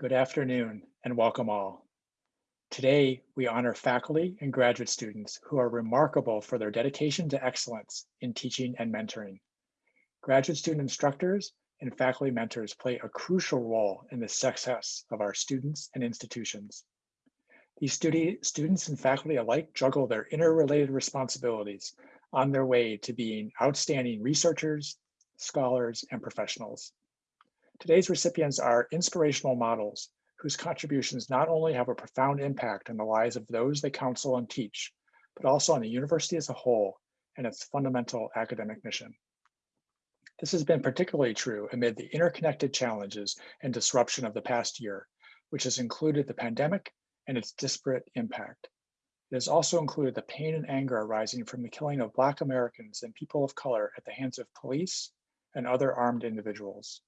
Good afternoon and welcome all. Today, we honor faculty and graduate students who are remarkable for their dedication to excellence in teaching and mentoring. Graduate student instructors and faculty mentors play a crucial role in the success of our students and institutions. These studi students and faculty alike juggle their interrelated responsibilities on their way to being outstanding researchers, scholars, and professionals. Today's recipients are inspirational models whose contributions not only have a profound impact on the lives of those they counsel and teach, but also on the university as a whole and its fundamental academic mission. This has been particularly true amid the interconnected challenges and disruption of the past year, which has included the pandemic and its disparate impact. It has also included the pain and anger arising from the killing of Black Americans and people of color at the hands of police and other armed individuals.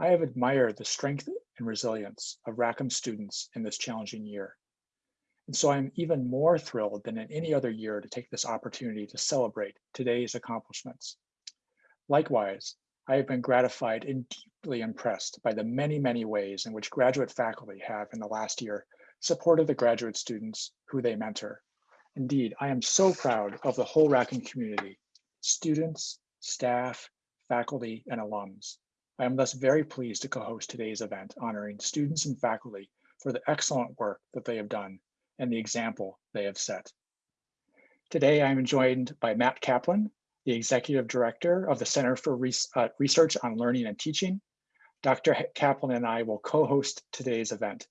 I have admired the strength and resilience of Rackham students in this challenging year. And so I'm even more thrilled than in any other year to take this opportunity to celebrate today's accomplishments. Likewise, I have been gratified and deeply impressed by the many, many ways in which graduate faculty have in the last year supported the graduate students who they mentor. Indeed, I am so proud of the whole Rackham community, students, staff, faculty, and alums. I am thus very pleased to co-host today's event honoring students and faculty for the excellent work that they have done and the example they have set. Today, I'm joined by Matt Kaplan, the Executive Director of the Center for uh, Research on Learning and Teaching. Dr. Kaplan and I will co-host today's event.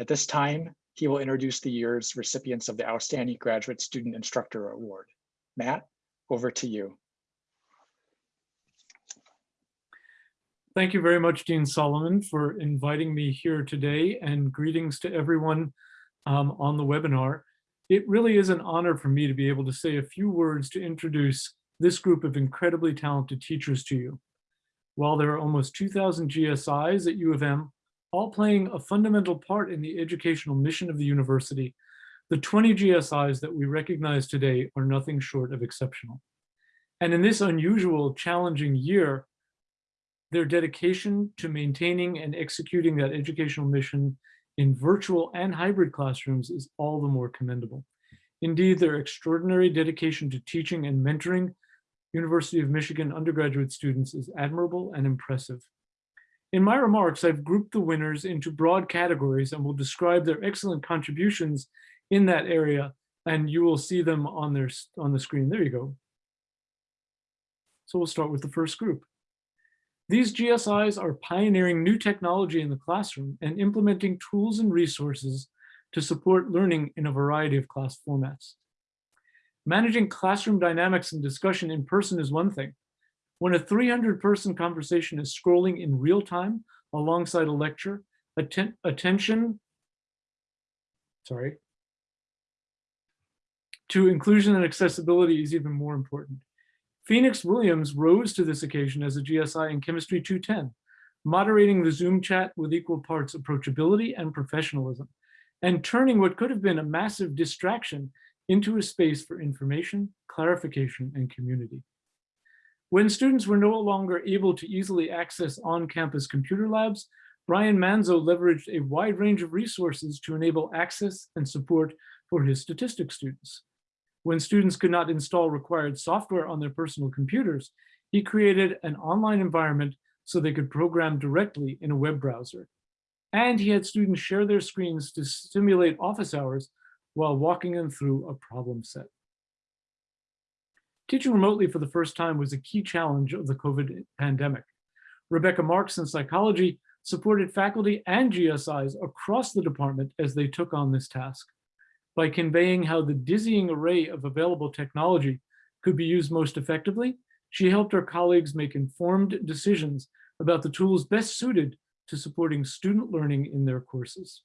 At this time, he will introduce the year's recipients of the Outstanding Graduate Student Instructor Award. Matt, over to you. Thank you very much, Dean Solomon, for inviting me here today and greetings to everyone um, on the webinar. It really is an honor for me to be able to say a few words to introduce this group of incredibly talented teachers to you. While there are almost 2,000 GSIs at U of M, all playing a fundamental part in the educational mission of the university, the 20 GSIs that we recognize today are nothing short of exceptional. And in this unusual, challenging year, their dedication to maintaining and executing that educational mission in virtual and hybrid classrooms is all the more commendable. Indeed, their extraordinary dedication to teaching and mentoring University of Michigan undergraduate students is admirable and impressive. In my remarks, I've grouped the winners into broad categories and will describe their excellent contributions in that area, and you will see them on, their, on the screen. There you go. So we'll start with the first group. These GSIs are pioneering new technology in the classroom and implementing tools and resources to support learning in a variety of class formats. Managing classroom dynamics and discussion in person is one thing. When a 300 person conversation is scrolling in real time alongside a lecture, atten attention, sorry, to inclusion and accessibility is even more important. Phoenix Williams rose to this occasion as a GSI in Chemistry 210, moderating the Zoom chat with equal parts approachability and professionalism, and turning what could have been a massive distraction into a space for information, clarification, and community. When students were no longer able to easily access on-campus computer labs, Brian Manzo leveraged a wide range of resources to enable access and support for his statistics students. When students could not install required software on their personal computers, he created an online environment so they could program directly in a web browser. And he had students share their screens to simulate office hours while walking them through a problem set. Teaching remotely for the first time was a key challenge of the COVID pandemic. Rebecca Marks in psychology supported faculty and GSIs across the department as they took on this task by conveying how the dizzying array of available technology could be used most effectively, she helped her colleagues make informed decisions about the tools best suited to supporting student learning in their courses.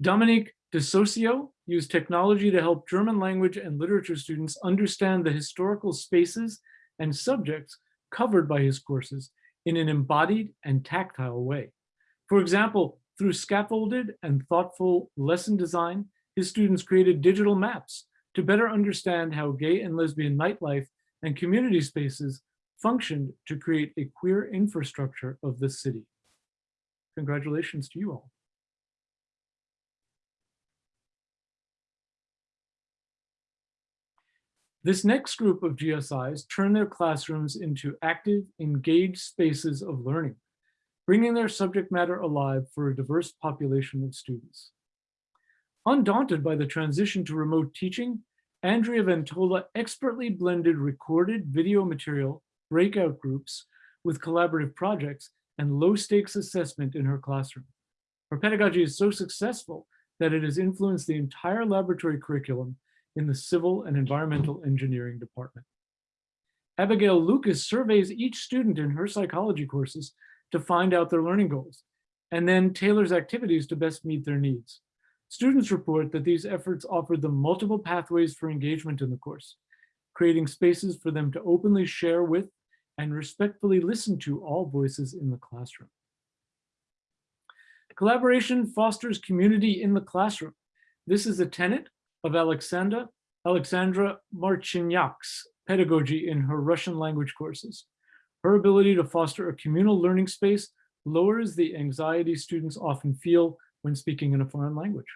Dominique DeSocio used technology to help German language and literature students understand the historical spaces and subjects covered by his courses in an embodied and tactile way. For example, through scaffolded and thoughtful lesson design, his students created digital maps to better understand how gay and lesbian nightlife and community spaces functioned to create a queer infrastructure of the city. Congratulations to you all. This next group of GSIs turn their classrooms into active, engaged spaces of learning, bringing their subject matter alive for a diverse population of students. Undaunted by the transition to remote teaching, Andrea Ventola expertly blended recorded video material, breakout groups with collaborative projects and low stakes assessment in her classroom. Her pedagogy is so successful that it has influenced the entire laboratory curriculum in the Civil and Environmental Engineering Department. Abigail Lucas surveys each student in her psychology courses to find out their learning goals, and then tailors activities to best meet their needs. Students report that these efforts offered them multiple pathways for engagement in the course, creating spaces for them to openly share with and respectfully listen to all voices in the classroom. Collaboration fosters community in the classroom. This is a tenet of Alexandra, Alexandra Marchinyak's pedagogy in her Russian language courses. Her ability to foster a communal learning space lowers the anxiety students often feel when speaking in a foreign language.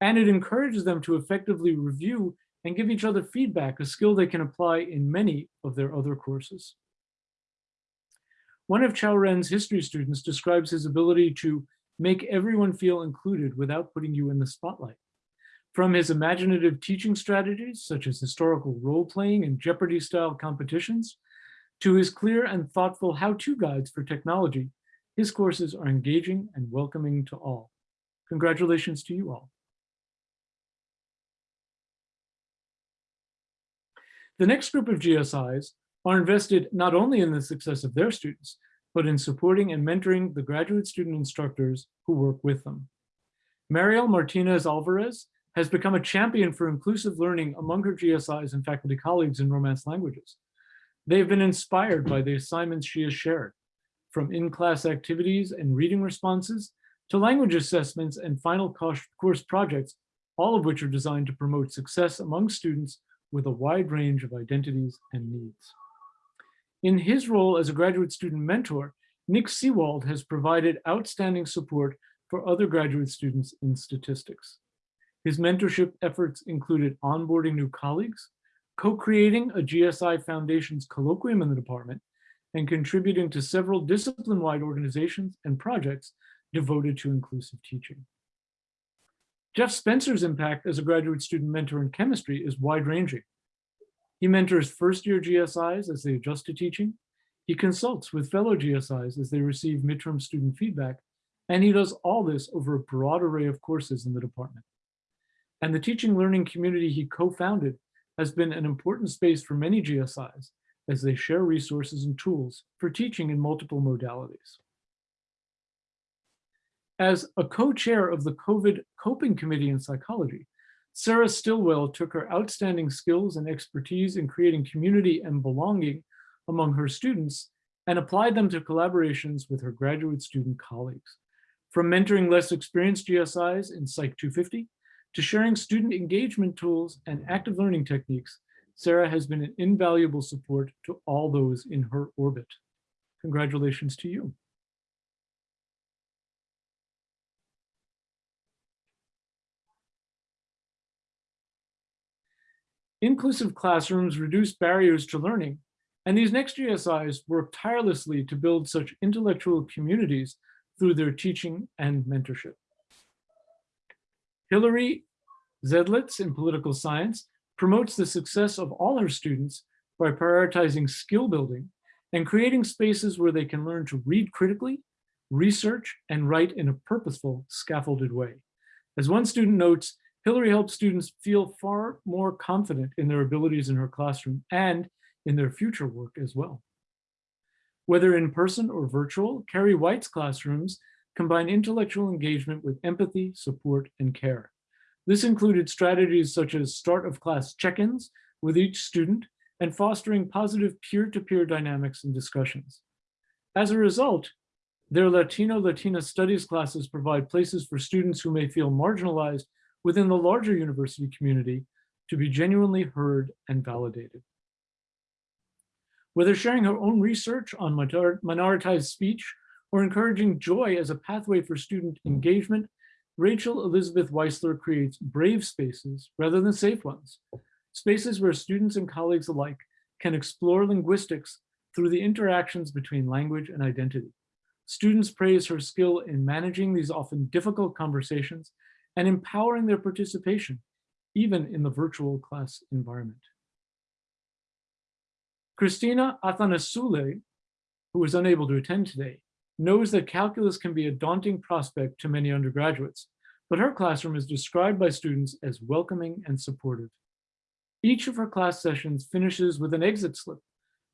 And it encourages them to effectively review and give each other feedback, a skill they can apply in many of their other courses. One of Chao Ren's history students describes his ability to make everyone feel included without putting you in the spotlight. From his imaginative teaching strategies, such as historical role-playing and Jeopardy-style competitions, to his clear and thoughtful how-to guides for technology, his courses are engaging and welcoming to all. Congratulations to you all. The next group of GSIs are invested not only in the success of their students, but in supporting and mentoring the graduate student instructors who work with them. Mariel Martinez Alvarez has become a champion for inclusive learning among her GSIs and faculty colleagues in Romance languages. They've been inspired by the assignments she has shared, from in-class activities and reading responses to language assessments and final course projects, all of which are designed to promote success among students with a wide range of identities and needs. In his role as a graduate student mentor, Nick Seewald has provided outstanding support for other graduate students in statistics. His mentorship efforts included onboarding new colleagues, co-creating a GSI Foundation's colloquium in the department, and contributing to several discipline-wide organizations and projects devoted to inclusive teaching. Jeff Spencer's impact as a graduate student mentor in chemistry is wide-ranging. He mentors first-year GSIs as they adjust to teaching. He consults with fellow GSIs as they receive midterm student feedback, and he does all this over a broad array of courses in the department and the teaching learning community he co-founded has been an important space for many GSIs as they share resources and tools for teaching in multiple modalities. As a co-chair of the COVID Coping Committee in Psychology, Sarah Stillwell took her outstanding skills and expertise in creating community and belonging among her students and applied them to collaborations with her graduate student colleagues. From mentoring less experienced GSIs in Psych 250 to sharing student engagement tools and active learning techniques, Sarah has been an invaluable support to all those in her orbit. Congratulations to you. Inclusive classrooms reduce barriers to learning, and these next GSIs work tirelessly to build such intellectual communities through their teaching and mentorship. Hillary Zedlitz in political science promotes the success of all her students by prioritizing skill building and creating spaces where they can learn to read critically, research, and write in a purposeful, scaffolded way. As one student notes, Hillary helps students feel far more confident in their abilities in her classroom and in their future work as well. Whether in person or virtual, Carrie White's classrooms combine intellectual engagement with empathy, support, and care. This included strategies such as start of class check-ins with each student and fostering positive peer-to-peer -peer dynamics and discussions. As a result, their Latino Latina studies classes provide places for students who may feel marginalized within the larger university community to be genuinely heard and validated. Whether sharing her own research on minoritized speech or encouraging joy as a pathway for student engagement, Rachel Elizabeth Weissler creates brave spaces rather than safe ones. Spaces where students and colleagues alike can explore linguistics through the interactions between language and identity. Students praise her skill in managing these often difficult conversations and empowering their participation, even in the virtual class environment. Christina Athanasouli, who was unable to attend today, knows that calculus can be a daunting prospect to many undergraduates, but her classroom is described by students as welcoming and supportive. Each of her class sessions finishes with an exit slip,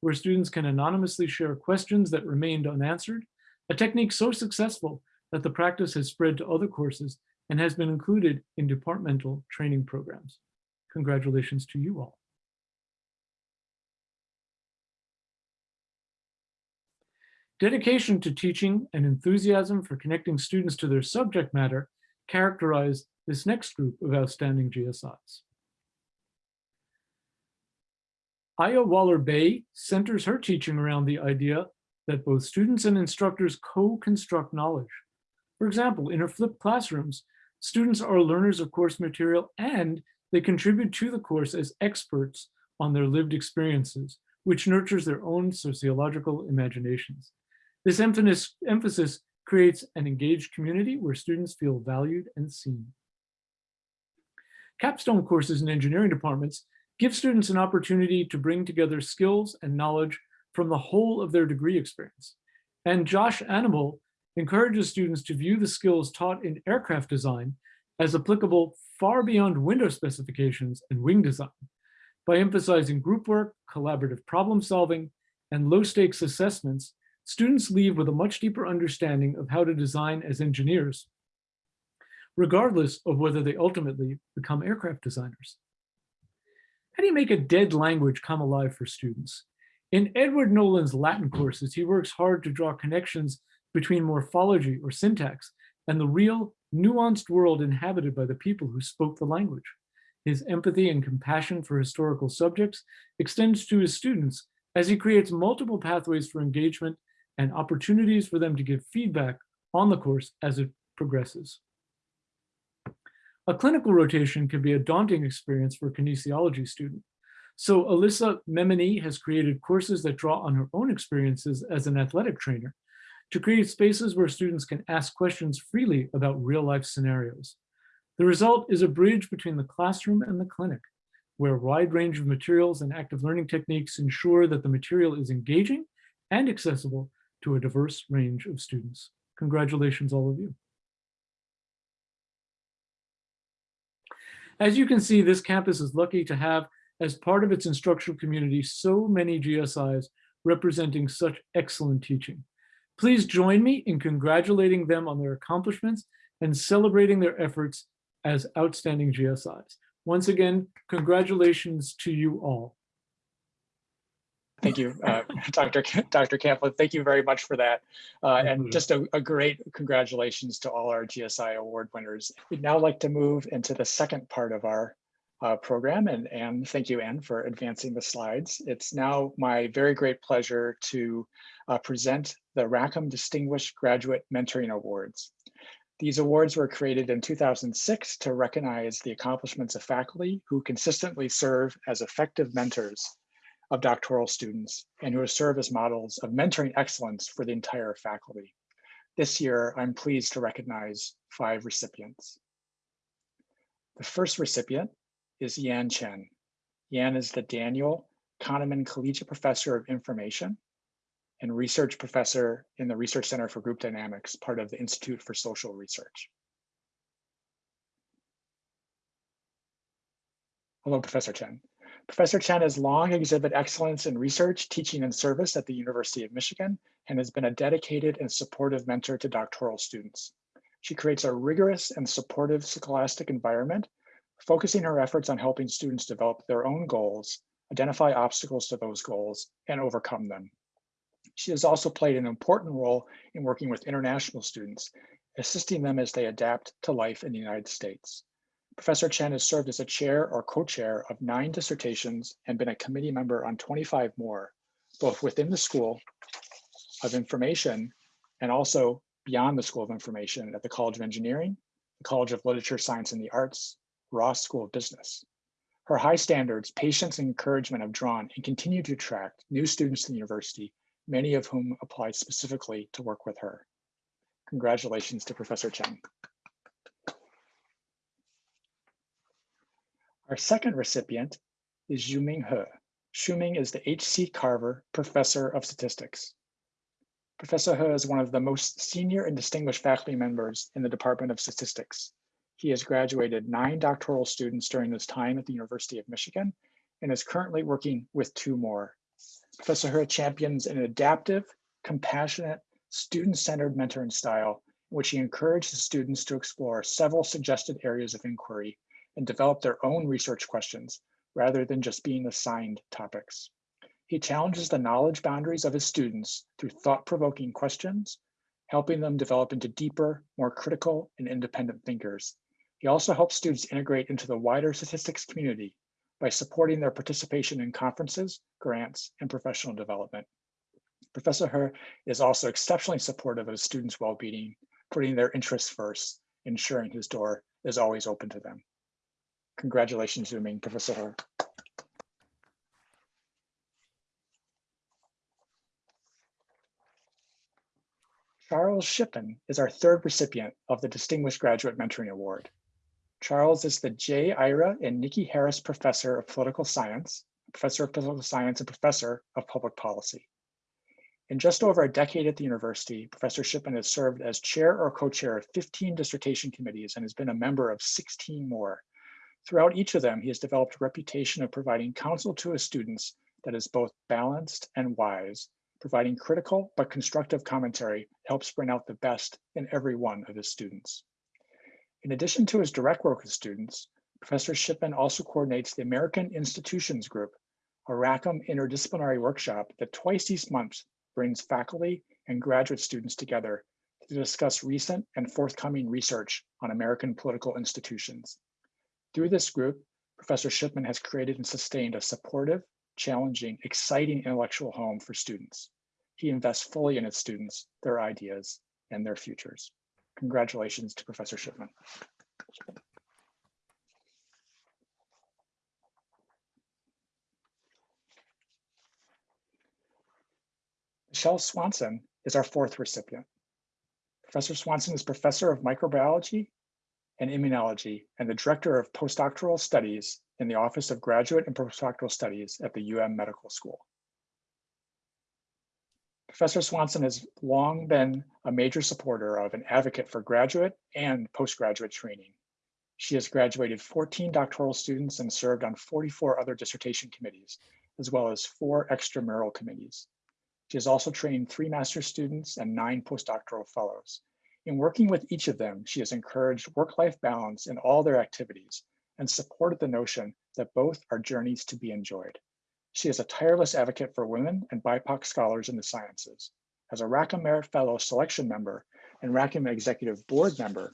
where students can anonymously share questions that remained unanswered, a technique so successful that the practice has spread to other courses and has been included in departmental training programs. Congratulations to you all. Dedication to teaching and enthusiasm for connecting students to their subject matter characterize this next group of outstanding GSIs. Aya Waller-Bey centers her teaching around the idea that both students and instructors co-construct knowledge. For example, in her flipped classrooms, students are learners of course material and they contribute to the course as experts on their lived experiences, which nurtures their own sociological imaginations. This emphasis, creates an engaged community where students feel valued and seen. Capstone courses in engineering departments give students an opportunity to bring together skills and knowledge from the whole of their degree experience. And Josh Anibal encourages students to view the skills taught in aircraft design as applicable far beyond window specifications and wing design by emphasizing group work, collaborative problem solving, and low stakes assessments students leave with a much deeper understanding of how to design as engineers, regardless of whether they ultimately become aircraft designers. How do you make a dead language come alive for students? In Edward Nolan's Latin courses, he works hard to draw connections between morphology or syntax and the real nuanced world inhabited by the people who spoke the language. His empathy and compassion for historical subjects extends to his students as he creates multiple pathways for engagement and opportunities for them to give feedback on the course as it progresses. A clinical rotation can be a daunting experience for a kinesiology student. So Alyssa Memini has created courses that draw on her own experiences as an athletic trainer to create spaces where students can ask questions freely about real life scenarios. The result is a bridge between the classroom and the clinic, where a wide range of materials and active learning techniques ensure that the material is engaging and accessible to a diverse range of students. Congratulations, all of you. As you can see, this campus is lucky to have, as part of its instructional community, so many GSIs representing such excellent teaching. Please join me in congratulating them on their accomplishments and celebrating their efforts as outstanding GSIs. Once again, congratulations to you all. Thank you, uh, Dr. Dr. Kaplan. Thank you very much for that. Uh, and just a, a, great congratulations to all our GSI award winners. We'd now like to move into the second part of our uh, program. And Anne, thank you, Anne, for advancing the slides. It's now my very great pleasure to uh, present the Rackham Distinguished Graduate Mentoring Awards. These awards were created in 2006 to recognize the accomplishments of faculty who consistently serve as effective mentors of doctoral students and who serve as models of mentoring excellence for the entire faculty. This year, I'm pleased to recognize five recipients. The first recipient is Yan Chen. Yan is the Daniel Kahneman Collegiate Professor of Information and Research Professor in the Research Center for Group Dynamics, part of the Institute for Social Research. Hello, Professor Chen. Professor Chen has long exhibited excellence in research, teaching, and service at the University of Michigan and has been a dedicated and supportive mentor to doctoral students. She creates a rigorous and supportive scholastic environment, focusing her efforts on helping students develop their own goals, identify obstacles to those goals, and overcome them. She has also played an important role in working with international students, assisting them as they adapt to life in the United States. Professor Chen has served as a chair or co-chair of nine dissertations and been a committee member on 25 more, both within the School of Information and also beyond the School of Information at the College of Engineering, the College of Literature, Science, and the Arts, Ross School of Business. Her high standards, patience, and encouragement have drawn and continue to attract new students to the university, many of whom apply specifically to work with her. Congratulations to Professor Chen. Our second recipient is Xuming He. Xuming is the H.C. Carver Professor of Statistics. Professor He is one of the most senior and distinguished faculty members in the Department of Statistics. He has graduated nine doctoral students during his time at the University of Michigan and is currently working with two more. Professor He champions an adaptive, compassionate, student-centered mentoring style in which he encourages students to explore several suggested areas of inquiry and develop their own research questions rather than just being assigned topics. He challenges the knowledge boundaries of his students through thought-provoking questions, helping them develop into deeper, more critical and independent thinkers. He also helps students integrate into the wider statistics community by supporting their participation in conferences, grants, and professional development. Professor He is also exceptionally supportive of students' well-being, putting their interests first, ensuring his door is always open to them. Congratulations, Xuming, Professor He. Charles Shipan is our third recipient of the Distinguished Graduate Mentoring Award. Charles is the J. Ira and Nikki Harris Professor of Political Science, Professor of Political Science and Professor of Public Policy. In just over a decade at the university, Professor Shipan has served as chair or co-chair of 15 dissertation committees and has been a member of 16 more. Throughout each of them, he has developed a reputation of providing counsel to his students that is both balanced and wise, providing critical but constructive commentary helps bring out the best in every one of his students. In addition to his direct work with students, Professor Shipan also coordinates the American Institutions Group, a Rackham interdisciplinary workshop that twice each month brings faculty and graduate students together to discuss recent and forthcoming research on American political institutions. Through this group, Professor Shipan has created and sustained a supportive, challenging, exciting intellectual home for students. He invests fully in his students, their ideas, and their futures. Congratulations to Professor Shipan. Michele Swanson is our fourth recipient. Professor Swanson is Professor of Microbiology and Immunology and the Director of Postdoctoral Studies in the Office of Graduate and Postdoctoral Studies at the UM Medical School. Professor Swanson has long been a major supporter of and advocate for graduate and postgraduate training. She has graduated 14 doctoral students and served on 44 other dissertation committees, as well as four extramural committees. She has also trained three master's students and nine postdoctoral fellows. In working with each of them, she has encouraged work-life balance in all their activities and supported the notion that both are journeys to be enjoyed. She is a tireless advocate for women and BIPOC scholars in the sciences. As a Rackham Merit Fellow selection member and Rackham Executive Board member,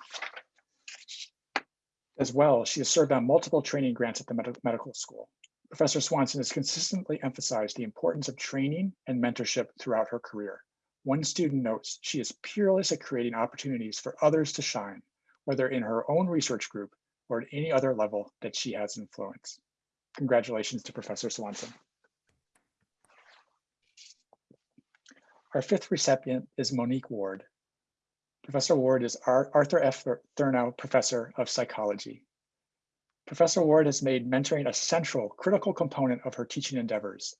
as well, she has served on multiple training grants at the med medical school. Professor Swanson has consistently emphasized the importance of training and mentorship throughout her career. One student notes she is peerless at creating opportunities for others to shine, whether in her own research group or at any other level that she has influence. Congratulations to Professor Swanson. Our fifth recipient is Monique Ward. Professor Ward is Arthur F. Thurnau Professor of Psychology. Professor Ward has made mentoring a central, critical component of her teaching endeavors.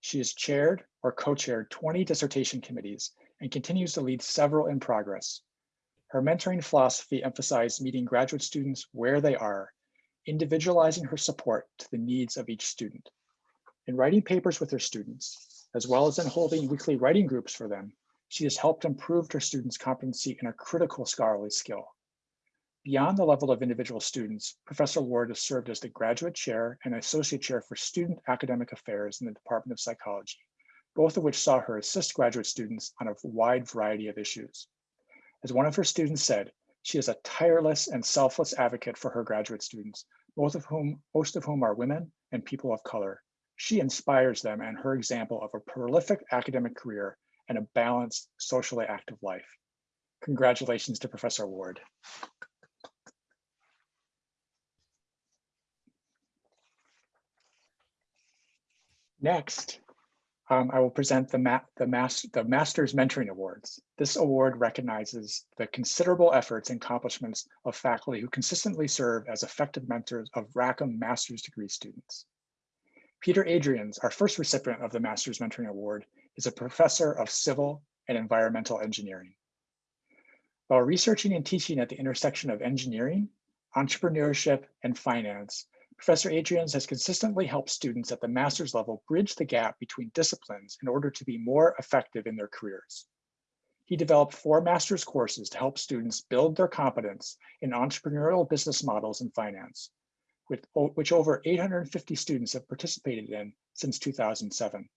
She has chaired or co-chaired 20 dissertation committees and continues to lead several in progress. Her mentoring philosophy emphasized meeting graduate students where they are, individualizing her support to the needs of each student. In writing papers with her students, as well as in holding weekly writing groups for them, she has helped improve her students' competency in a critical scholarly skill. Beyond the level of individual students, Professor Ward has served as the graduate chair and associate chair for student academic affairs in the Department of Psychology, both of which saw her assist graduate students on a wide variety of issues. As one of her students said, she is a tireless and selfless advocate for her graduate students, both of whom, most of whom are women and people of color. She inspires them and her example of a prolific academic career and a balanced, socially active life. Congratulations to Professor Ward. Next, um, I will present the, ma the, mas the Masters Mentoring Awards. This award recognizes the considerable efforts and accomplishments of faculty who consistently serve as effective mentors of Rackham master's degree students. Peter Adriaens, our first recipient of the Masters Mentoring Award, is a professor of civil and environmental engineering. While researching and teaching at the intersection of engineering, entrepreneurship, and finance, Professor Adriaens has consistently helped students at the master's level bridge the gap between disciplines in order to be more effective in their careers. He developed four master's courses to help students build their competence in entrepreneurial business models and finance, with, which over 850 students have participated in since 2007.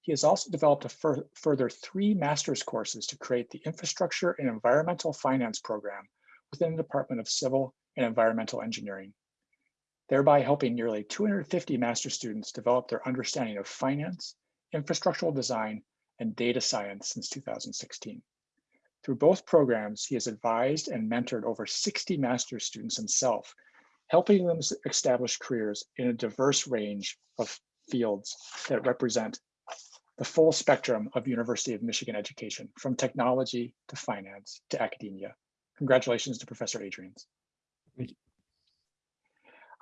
He has also developed a fur further three master's courses to create the Infrastructure and Environmental Finance program within the Department of Civil and Environmental Engineering thereby helping nearly 250 master students develop their understanding of finance, infrastructural design, and data science since 2016. Through both programs, he has advised and mentored over 60 master's students himself, helping them establish careers in a diverse range of fields that represent the full spectrum of University of Michigan education, from technology to finance to academia. Congratulations to Professor Adriaens.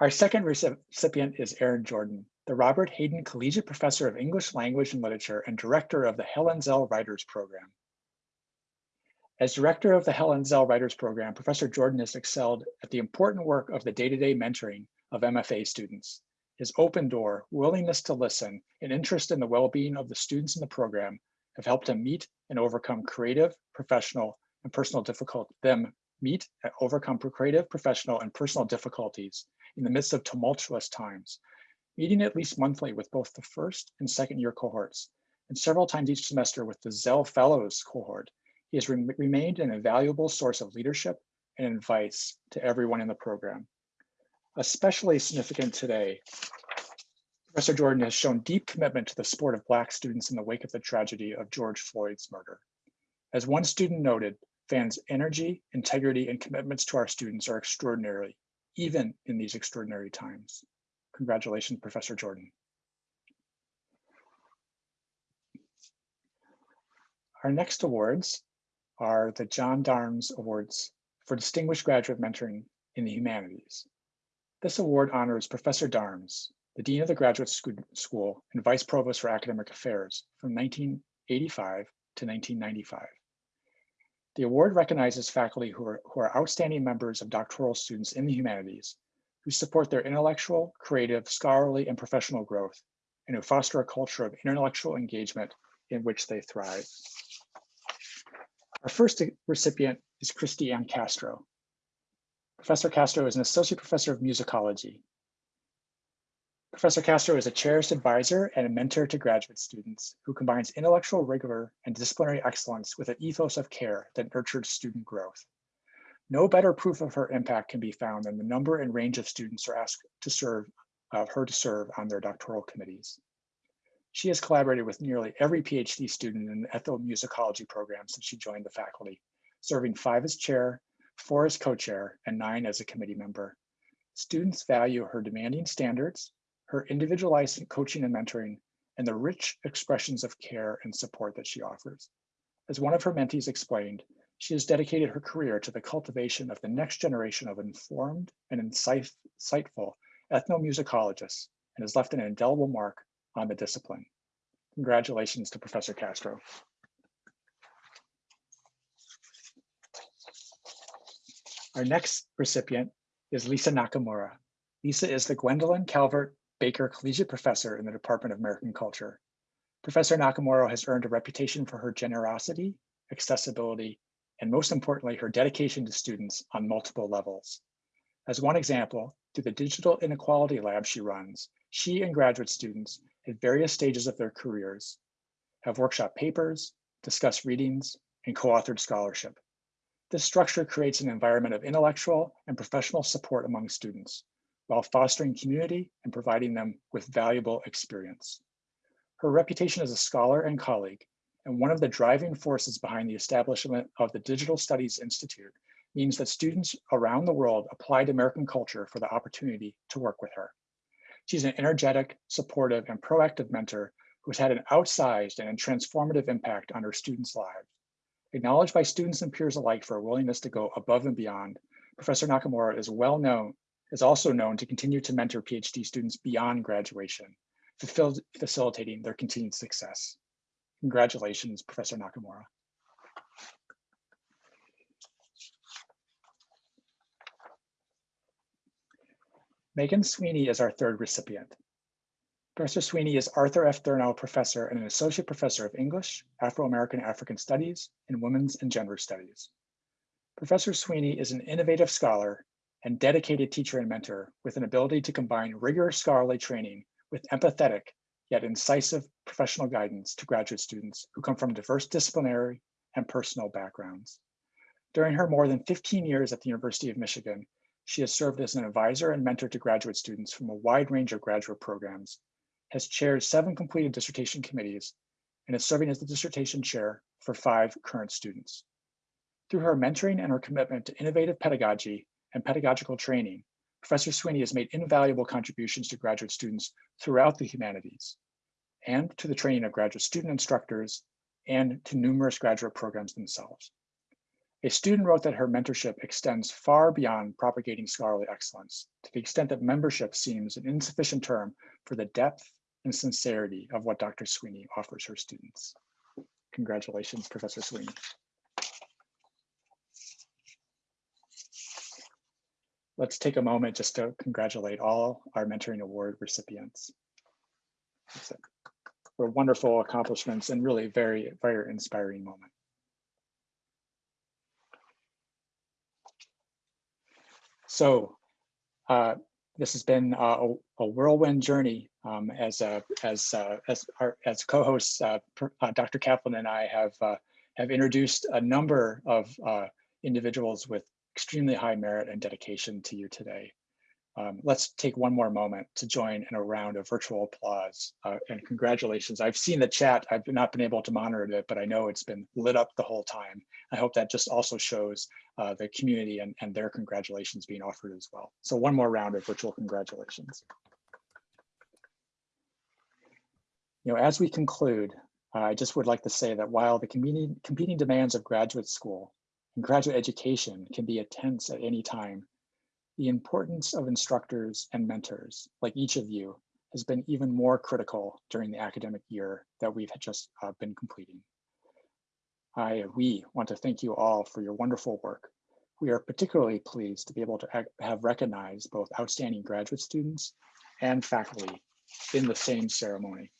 Our second recipient is A. Van Jordan, the Robert Hayden Collegiate Professor of English Language and Literature and Director of the Helen Zell Writers Program. As Director of the Helen Zell Writers Program, Professor Jordan has excelled at the important work of the day-to-day -day mentoring of MFA students. His open door, willingness to listen, and interest in the well-being of the students in the program have helped him meet and overcome creative, professional, and personal them meet and overcome creative, professional, and personal difficulties in the midst of tumultuous times, meeting at least monthly with both the first and second year cohorts, and several times each semester with the Zell Fellows cohort. He has re remained an invaluable source of leadership and advice to everyone in the program. Especially significant today, Professor Jordan has shown deep commitment to the support of Black students in the wake of the tragedy of George Floyd's murder. As one student noted, Van's energy, integrity, and commitments to our students are extraordinary, even in these extraordinary times. Congratulations, Professor Jordan. Our next awards are the John D'Arms Awards for Distinguished Graduate Mentoring in the Humanities. This award honors Professor D'Arms, the Dean of the Graduate School and Vice Provost for Academic Affairs from 1985 to 1995. The award recognizes faculty who are, who are outstanding members of doctoral students in the humanities, who support their intellectual, creative, scholarly, and professional growth, and who foster a culture of intellectual engagement in which they thrive. Our first recipient is Christi-Anne Castro. Professor Castro is an associate professor of musicology Professor Castro is a cherished advisor and a mentor to graduate students who combines intellectual rigor and disciplinary excellence with an ethos of care that nurtures student growth. No better proof of her impact can be found than the number and range of students are asked to serve uh, her to serve on their doctoral committees. She has collaborated with nearly every PhD student in the ethnomusicology program since she joined the faculty, serving five as chair, four as co-chair, and nine as a committee member. Students value her demanding standards, her individualized coaching and mentoring, and the rich expressions of care and support that she offers. As one of her mentees explained, she has dedicated her career to the cultivation of the next generation of informed and insightful ethnomusicologists and has left an indelible mark on the discipline. Congratulations to Professor Castro. Our next recipient is Lisa Nakamura. Lisa is the Gwendolyn Calvert Baker Collegiate Professor in the Department of American Culture. Professor Nakamura has earned a reputation for her generosity, accessibility, and most importantly, her dedication to students on multiple levels. As one example, through the Digital Inequality Lab she runs, she and graduate students at various stages of their careers have workshop papers, discussed readings, and co-authored scholarship. This structure creates an environment of intellectual and professional support among students, while fostering community and providing them with valuable experience. Her reputation as a scholar and colleague, and one of the driving forces behind the establishment of the Digital Studies Institute means that students around the world applied American culture for the opportunity to work with her. She's an energetic, supportive, and proactive mentor who's had an outsized and transformative impact on her students' lives. Acknowledged by students and peers alike for a willingness to go above and beyond, Professor Nakamura is well known, is also known to continue to mentor PhD students beyond graduation, facilitating their continued success. Congratulations, Professor Nakamura. Megan Sweeney is our third recipient. Professor Sweeney is Arthur F. Thurnau Professor and an Associate Professor of English, Afro-American African Studies, and Women's and Gender Studies. Professor Sweeney is an innovative scholar and dedicated teacher and mentor with an ability to combine rigorous scholarly training with empathetic yet incisive professional guidance to graduate students who come from diverse disciplinary and personal backgrounds. During her more than 15 years at the University of Michigan, she has served as an advisor and mentor to graduate students from a wide range of graduate programs, has chaired seven completed dissertation committees, and is serving as the dissertation chair for five current students. Through her mentoring and her commitment to innovative pedagogy and pedagogical training, Professor Sweeney has made invaluable contributions to graduate students throughout the humanities and to the training of graduate student instructors and to numerous graduate programs themselves. A student wrote that her mentorship extends far beyond propagating scholarly excellence to the extent that membership seems an insufficient term for the depth and sincerity of what Dr. Sweeney offers her students. Congratulations, Professor Sweeney. Let's take a moment just to congratulate all our mentoring award recipients. Were wonderful accomplishments and really very, very inspiring moment. So uh, this has been a, a whirlwind journey um, as a, as uh, as our, as co-hosts, uh, uh Dr. Kaplan and I have uh, have introduced a number of uh, individuals with extremely high merit and dedication to you today. Um, let's take one more moment to join in a round of virtual applause uh, and congratulations. I've seen the chat. I've not been able to monitor it, but I know it's been lit up the whole time. I hope that just also shows uh, the community and, and their congratulations being offered as well. So one more round of virtual congratulations. You know, as we conclude, I just would like to say that while the competing, demands of graduate school graduate education can be intense at any time, the importance of instructors and mentors, like each of you, has been even more critical during the academic year that we've just uh, been completing. I, we want to thank you all for your wonderful work. We are particularly pleased to be able to have recognized both outstanding graduate students and faculty in the same ceremony.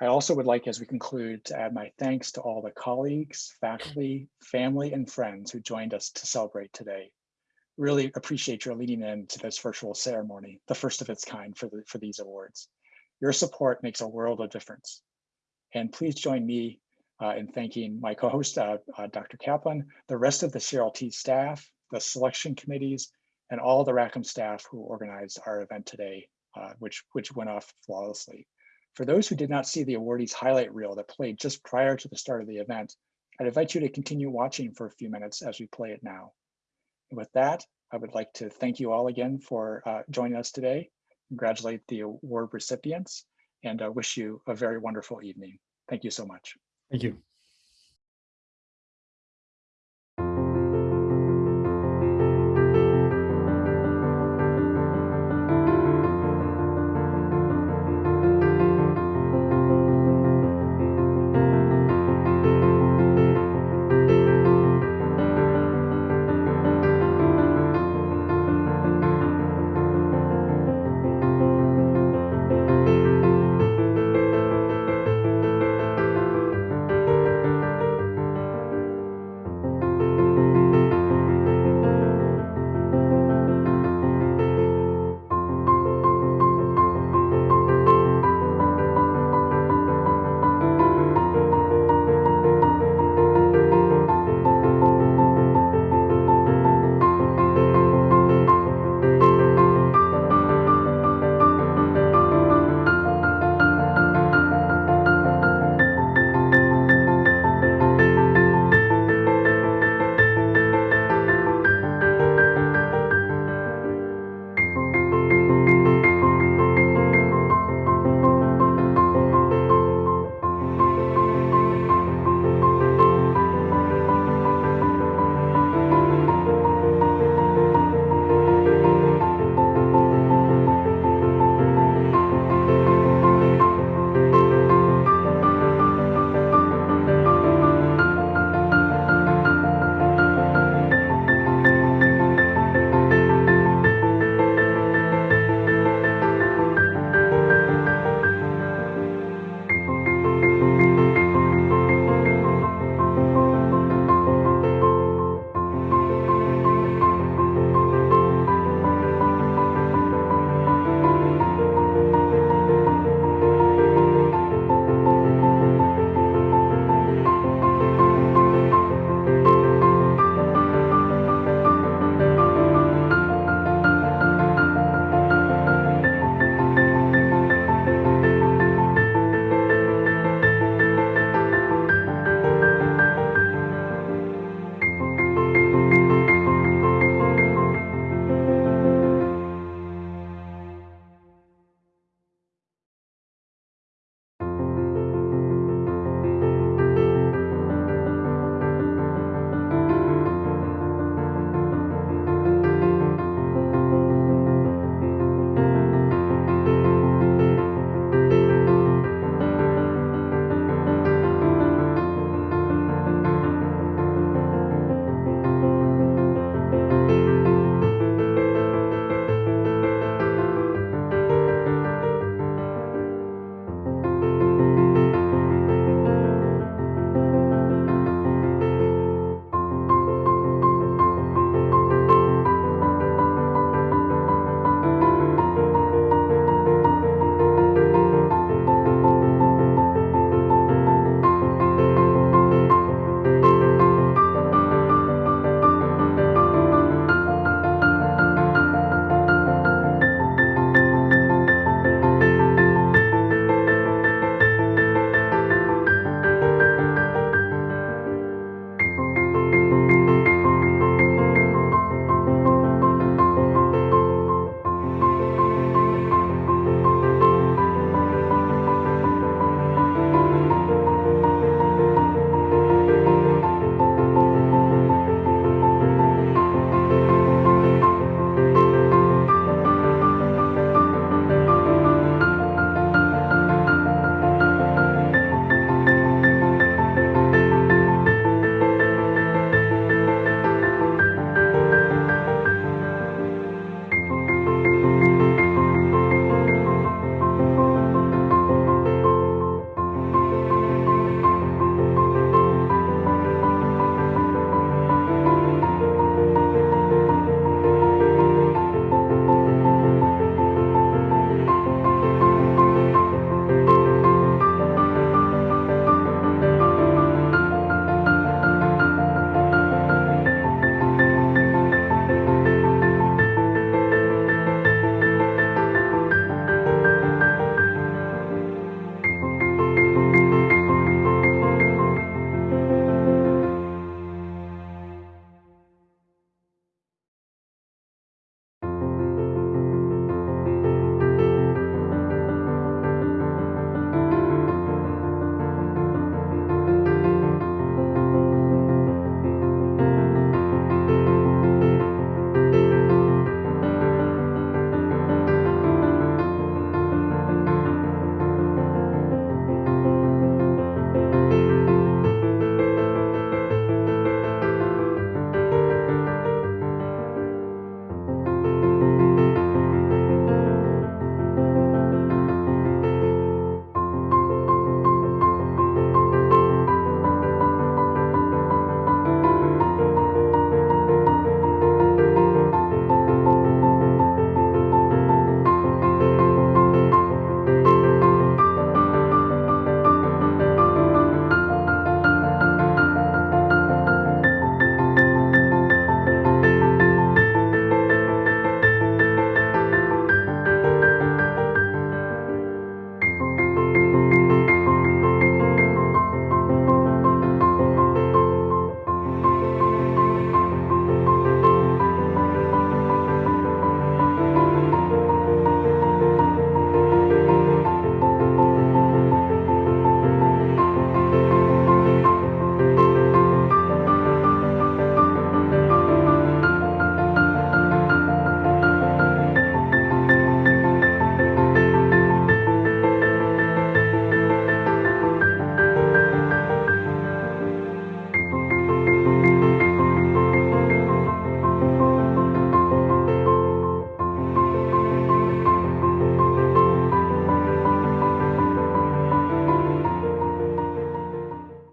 I also would like, as we conclude, to add my thanks to all the colleagues, faculty, family, and friends who joined us to celebrate today. Really appreciate your leading in to this virtual ceremony, the first of its kind for, the, for these awards. Your support makes a world of difference. And please join me uh, in thanking my co-host, uh, uh, Dr. Kaplan, the rest of the CRLT staff, the selection committees, and all the Rackham staff who organized our event today, uh, which, which went off flawlessly. For those who did not see the awardees highlight reel that played just prior to the start of the event, I'd invite you to continue watching for a few minutes as we play it now. And with that, I would like to thank you all again for uh, joining us today, congratulate the award recipients, and uh, wish you a very wonderful evening. Thank you so much. Thank you.